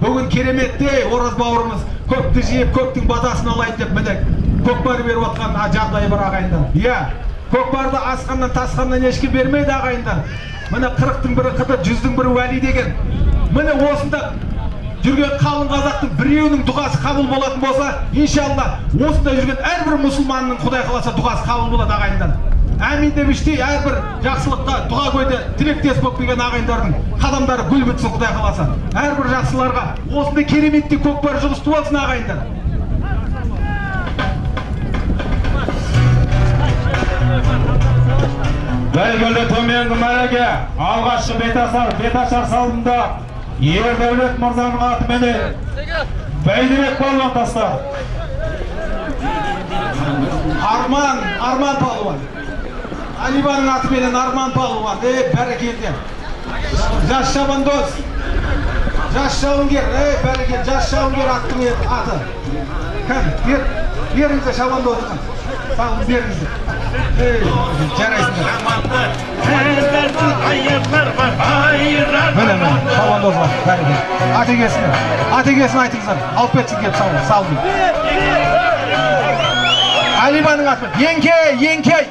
бүгін кереметтей ораз бауырымыз көпті жиып көптің батасын алайын деп міне көкпар беріп отқан а- жағдайы бар ағайындар. Иә көкпарды асқаннан тасқаннан ешкім бермейді ағайындар. Міне қырықтың бірі қыдыр жүздің бірі уәли деген. Міне осында жүрген қалың қазақтың біреуінің дұғасы қабыл болатын болса иншалла осында жүрген әрбір мұсылманның құдай қаласа дұғасы қабыл болады ағайындар. Әмин деп іштей әрбір жақсылыққа дұға көйде тілектес болып келген ағайындардың қадамдары гүл бітсін құдай қаласа. Әрбір жақсыларға осындай кереметтей көкпар жұғысты болсын ағайындар. Бәйгілі төменгі мәреге алғашқы беташар беташар салымда ердәулет мырзаның атыменен бәйдібек балуан тастады. Арман арман палуан. Алибаның атыменен арман палуан е бәрекелді жас шабандоз жас жауынгер ей бәрекелді жас жауынгер аттың е- аты кәне бер беріңіздер шабандозға салым беріңіздер ей жарайсыңдар міне міне шабандозға бәрекелді атекесіне атекесін айтыңыздар алып кетсін келіп салым алибаның аты еңкей еңкей